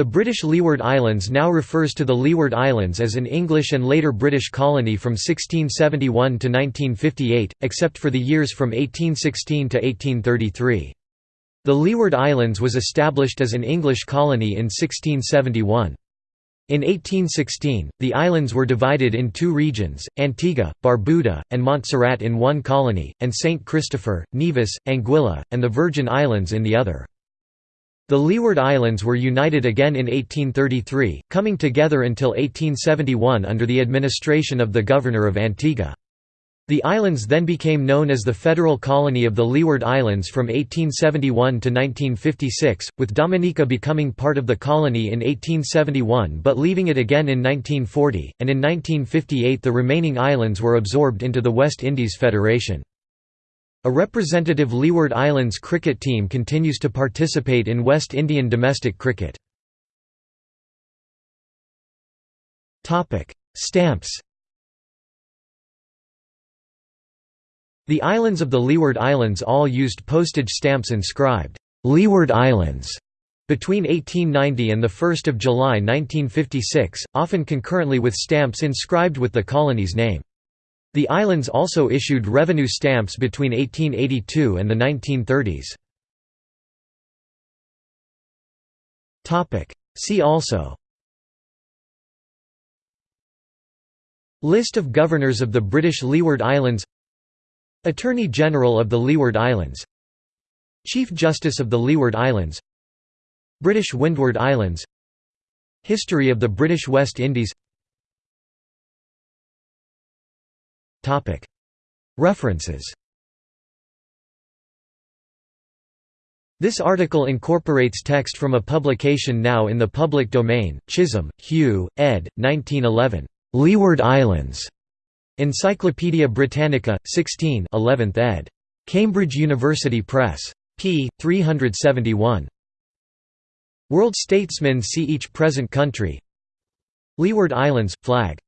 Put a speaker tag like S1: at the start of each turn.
S1: The British Leeward Islands now refers to the Leeward Islands as an English and later British colony from 1671 to 1958, except for the years from 1816 to 1833. The Leeward Islands was established as an English colony in 1671. In 1816, the islands were divided in two regions, Antigua, Barbuda, and Montserrat in one colony, and St. Christopher, Nevis, Anguilla, and the Virgin Islands in the other. The Leeward Islands were united again in 1833, coming together until 1871 under the administration of the Governor of Antigua. The islands then became known as the Federal Colony of the Leeward Islands from 1871 to 1956, with Dominica becoming part of the colony in 1871 but leaving it again in 1940, and in 1958 the remaining islands were absorbed into the West Indies Federation. A representative Leeward Islands cricket team continues to participate in West Indian domestic cricket. Stamps The islands of the Leeward Islands all used postage stamps inscribed, "'Leeward Islands' between 1890 and 1 July 1956, often concurrently with stamps inscribed with the colony's name. The islands also issued revenue stamps between 1882 and the 1930s. See also. List of governors of the British Leeward Islands. Attorney General of the Leeward Islands. Chief Justice of the Leeward Islands. British Windward Islands. History of the British West Indies References This article incorporates text from a publication now in the public domain, Chisholm, Hugh, ed. 1911. Leeward Islands. Encyclopædia Britannica, 16 11th ed. Cambridge University Press. p. 371. World Statesmen see each present country Leeward Islands, flag